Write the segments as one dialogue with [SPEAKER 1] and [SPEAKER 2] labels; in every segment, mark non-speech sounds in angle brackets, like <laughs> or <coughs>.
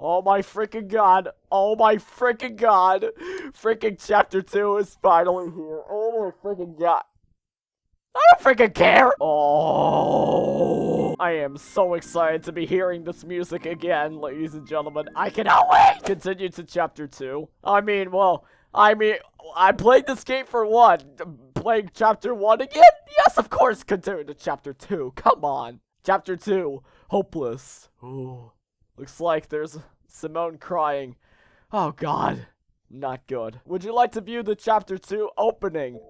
[SPEAKER 1] Oh my freaking god. Oh my freaking god. Freaking chapter 2 is finally here. Oh my freaking god. I don't freaking care. Oh, I am so excited to be hearing this music again, ladies and gentlemen. I cannot wait. Continue to chapter 2. I mean, well, I mean, I played this game for one. Playing chapter 1 again? Yes, of course, continue to chapter 2. Come on. Chapter 2, Hopeless. Ooh. Looks like there's Simone crying. Oh god. Not good. Would you like to view the chapter 2 opening?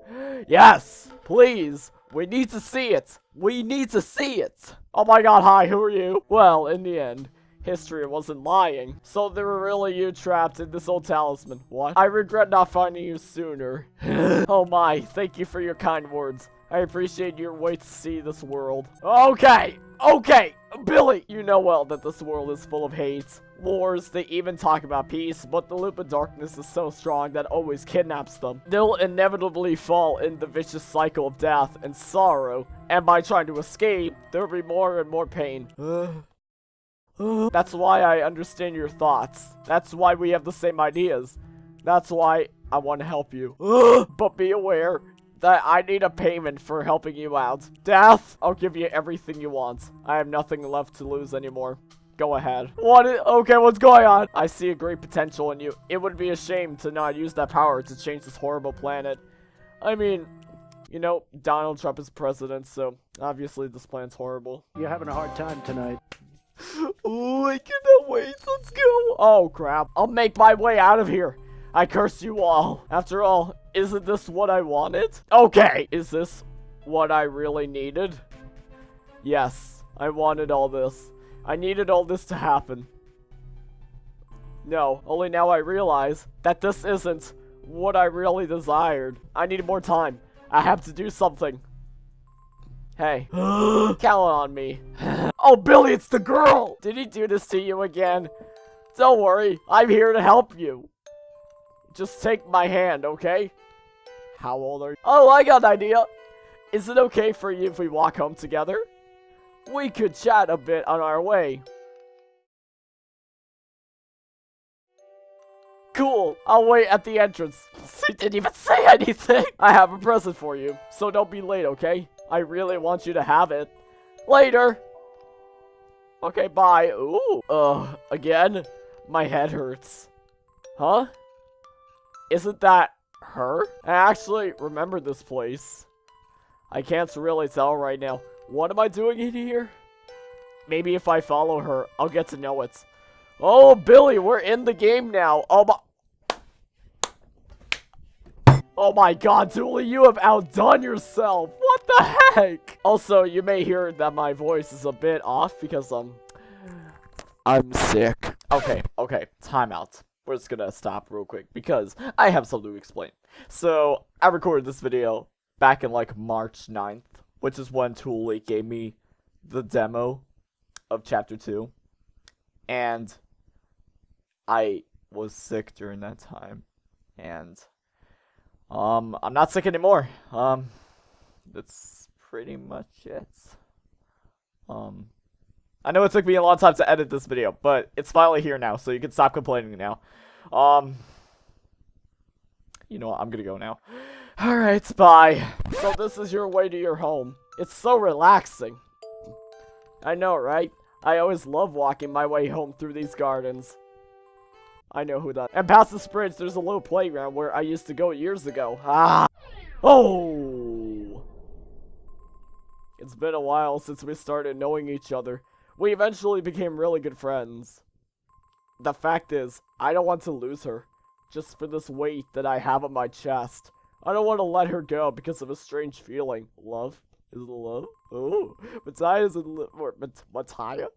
[SPEAKER 1] Yes! Please! We need to see it! We need to see it! Oh my god, hi, who are you? Well, in the end, history wasn't lying. So there were really you trapped in this old talisman. What? I regret not finding you sooner. <sighs> oh my, thank you for your kind words. I appreciate your way to see this world. Okay, okay, Billy, you know well that this world is full of hate, wars, they even talk about peace, but the loop of darkness is so strong that always kidnaps them. They'll inevitably fall in the vicious cycle of death and sorrow, and by trying to escape, there'll be more and more pain. <sighs> That's why I understand your thoughts. That's why we have the same ideas. That's why I want to help you. <gasps> but be aware, that I need a payment for helping you out. Death, I'll give you everything you want. I have nothing left to lose anymore. Go ahead. What? okay, what's going on? I see a great potential in you. It would be a shame to not use that power to change this horrible planet. I mean, you know, Donald Trump is president, so obviously this plan's horrible.
[SPEAKER 2] You're having a hard time tonight. <laughs>
[SPEAKER 1] oh, I cannot wait. Let's go. Oh, crap. I'll make my way out of here. I curse you all. After all, isn't this what I wanted? Okay, is this what I really needed? Yes, I wanted all this. I needed all this to happen. No, only now I realize that this isn't what I really desired. I needed more time. I have to do something. Hey, <gasps> count on me. <laughs> oh, Billy, it's the girl! Did he do this to you again? Don't worry, I'm here to help you. Just take my hand, okay? How old are you? Oh, I got an idea. Is it okay for you if we walk home together? We could chat a bit on our way. Cool, I'll wait at the entrance. <laughs> He didn't even say anything. I have a present for you, so don't be late, okay? I really want you to have it. Later. Okay, bye. Ooh, uh, again? My head hurts. Huh? Isn't that her? I actually remember this place. I can't really tell right now. What am I doing in here? Maybe if I follow her, I'll get to know it. Oh, Billy, we're in the game now. Oh my... Oh my god, Dooley, you have outdone yourself. What the heck? Also, you may hear that my voice is a bit off because, um... I'm sick. Okay, okay, time out we're just gonna stop real quick because I have something to explain. So, I recorded this video back in like March 9th, which is when Tool Leak gave me the demo of Chapter 2. And I was sick during that time. And, um, I'm not sick anymore. Um, that's pretty much it. Um, I know it took me a long time to edit this video, but it's finally here now, so you can stop complaining now. Um, you know what, I'm gonna go now. Alright, bye. So this is your way to your home. It's so relaxing. I know, right? I always love walking my way home through these gardens. I know who that. And past the bridge, there's a little playground where I used to go years ago. Ah! Oh! It's been a while since we started knowing each other. We eventually became really good friends. The fact is, I don't want to lose her. Just for this weight that I have on my chest. I don't want to let her go because of a strange feeling. Love? Is it love? Oh, Matthias and or Mat Mattia?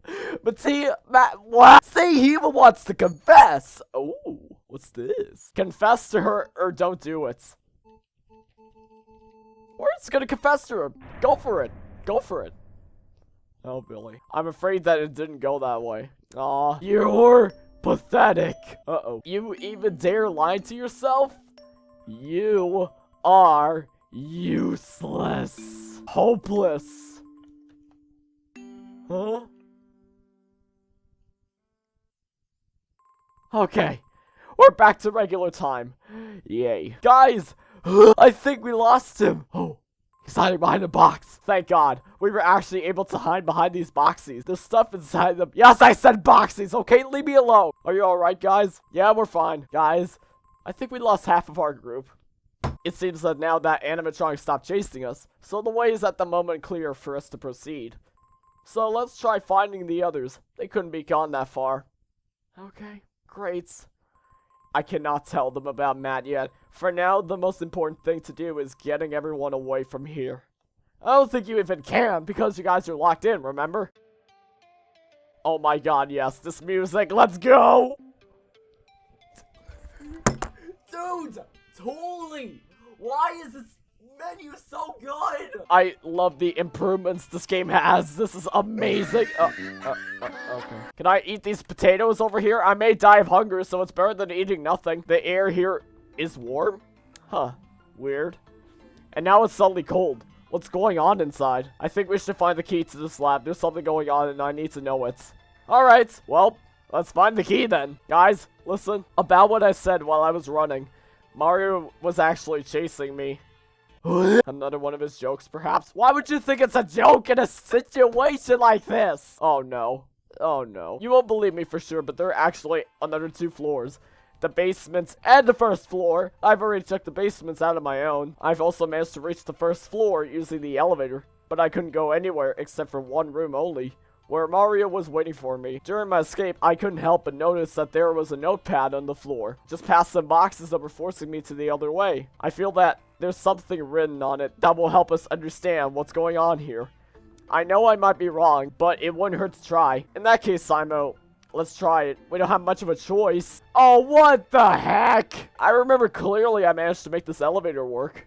[SPEAKER 1] Mattia, Matt, what? Say he wants to confess. Oh, what's this? Confess to her or don't do it. Or it's gonna confess to her. Go for it. Go for it. Oh, Billy. I'm afraid that it didn't go that way. Aw, you're pathetic. Uh-oh. You even dare lie to yourself? You are useless. Hopeless. Huh? Okay, we're back to regular time. Yay. Guys, <gasps> I think we lost him. Oh, he's hiding behind a box. Thank God. We were actually able to hide behind these boxes. The stuff inside them. Yes, I said boxes. Okay, leave me alone. Are you alright, guys? Yeah, we're fine. Guys, I think we lost half of our group. It seems that now that animatronic stopped chasing us, so the way is at the moment clear for us to proceed. So let's try finding the others. They couldn't be gone that far. Okay, great. I cannot tell them about Matt yet. For now, the most important thing to do is getting everyone away from here. I don't think you even can, because you guys are locked in, remember? Oh my god, yes, this music, let's go! Dude, totally! Why is this menu so good? I love the improvements this game has. This is amazing. Uh, uh, uh, okay. Can I eat these potatoes over here? I may die of hunger, so it's better than eating nothing. The air here is warm? Huh. Weird. And now it's suddenly cold. What's going on inside? I think we should find the key to this lab. There's something going on and I need to know it. Alright, well, let's find the key then. Guys, listen. About what I said while I was running. Mario was actually chasing me. <laughs> Another one of his jokes, perhaps? Why would you think it's a joke in a situation like this? Oh, no. Oh, no. You won't believe me for sure, but there are actually another two floors. The basements and the first floor. I've already checked the basements out of my own. I've also managed to reach the first floor using the elevator, but I couldn't go anywhere except for one room only where Mario was waiting for me. During my escape, I couldn't help but notice that there was a notepad on the floor, just past some boxes that were forcing me to the other way. I feel that there's something written on it that will help us understand what's going on here. I know I might be wrong, but it wouldn't hurt to try. In that case, Simo, let's try it. We don't have much of a choice. Oh, what the heck? I remember clearly I managed to make this elevator work.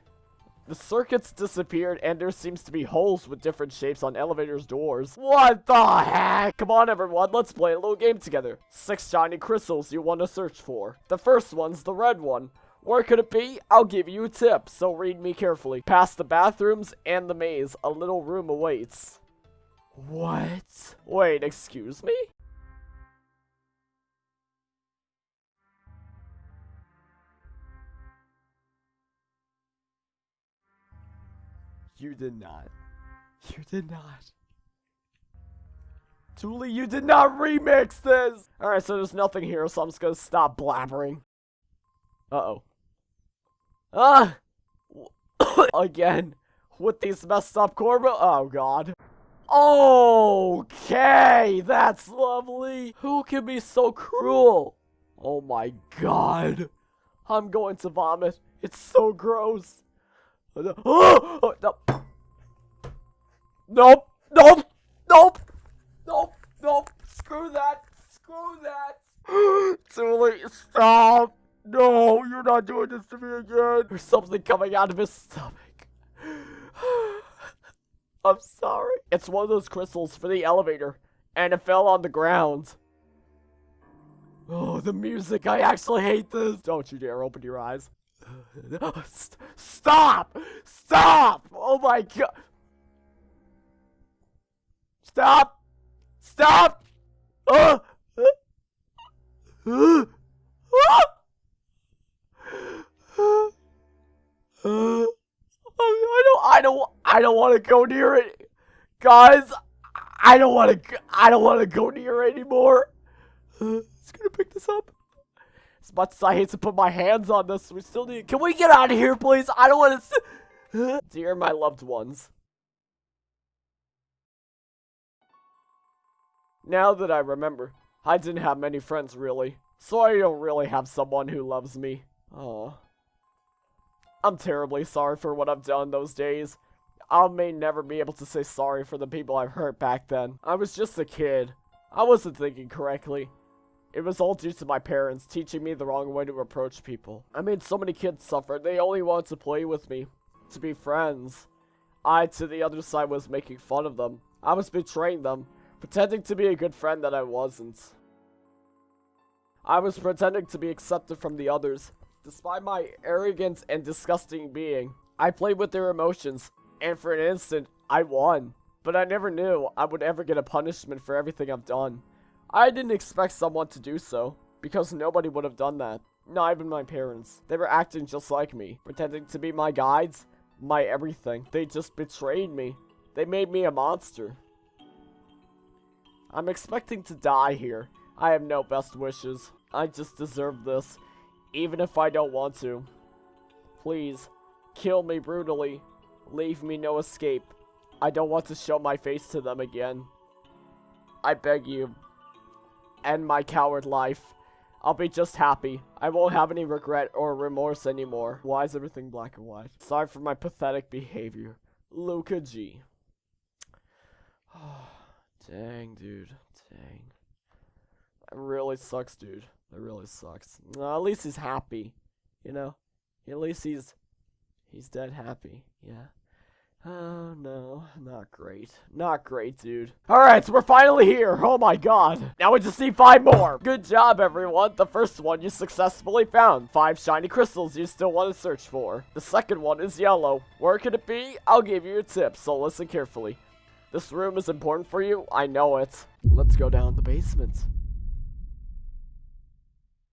[SPEAKER 1] The circuits disappeared and there seems to be holes with different shapes on elevators' doors. What the heck? Come on everyone, let's play a little game together. Six shiny crystals you want to search for. The first one's the red one. Where could it be? I'll give you a tip, so read me carefully. Past the bathrooms and the maze, a little room awaits. What? Wait, excuse me? You did not. You did not. Tuli, you did not remix this! Alright, so there's nothing here, so I'm just gonna stop blabbering. Uh-oh. Ah! <coughs> Again. With these messed up Corbo- Oh, God. Okay, that's lovely. Who can be so cruel? Oh my god. I'm going to vomit. It's so gross. Oh, <gasps> no. Nope, nope, nope, nope, nope. Screw that, screw that. <gasps> Tuli, stop. No, you're not doing this to me again. There's something coming out of his stomach. <sighs> I'm sorry. It's one of those crystals for the elevator, and it fell on the ground. Oh, the music. I actually hate this. Don't you dare open your eyes. <gasps> Stop! Stop! Oh my god! Stop! Stop! Uh, uh, uh, I don't, I don't, want to go near it, guys. I don't want to, I don't want to go near it anymore. <sighs> It's gonna pick this up. As much as I hate to put my hands on this, we still need. Can we get out of here, please? I don't want to. <gasps> Dear my loved ones. Now that I remember, I didn't have many friends really, so I don't really have someone who loves me. Oh. I'm terribly sorry for what I've done those days. I may never be able to say sorry for the people I've hurt back then. I was just a kid. I wasn't thinking correctly. It was all due to my parents teaching me the wrong way to approach people. I made so many kids suffer, they only wanted to play with me, to be friends. I, to the other side, was making fun of them. I was betraying them, pretending to be a good friend that I wasn't. I was pretending to be accepted from the others, despite my arrogant and disgusting being. I played with their emotions, and for an instant, I won. But I never knew I would ever get a punishment for everything I've done. I didn't expect someone to do so. Because nobody would have done that. Not even my parents. They were acting just like me, pretending to be my guides, my everything. They just betrayed me. They made me a monster. I'm expecting to die here. I have no best wishes. I just deserve this, even if I don't want to. Please, kill me brutally. Leave me no escape. I don't want to show my face to them again. I beg you. End my coward life. I'll be just happy. I won't have any regret or remorse anymore. Why is everything black and white? Sorry for my pathetic behavior. Luca G. <sighs> Dang, dude. Dang. That really sucks, dude. That really sucks. at least he's happy. You know? At least he's... He's dead happy. Yeah. Oh, no. Not great. Not great, dude. Alright, so we're finally here. Oh my god. Now we just need five more. Good job, everyone. The first one you successfully found. Five shiny crystals you still want to search for. The second one is yellow. Where could it be? I'll give you a tip, so listen carefully. This room is important for you. I know it. Let's go down the basement.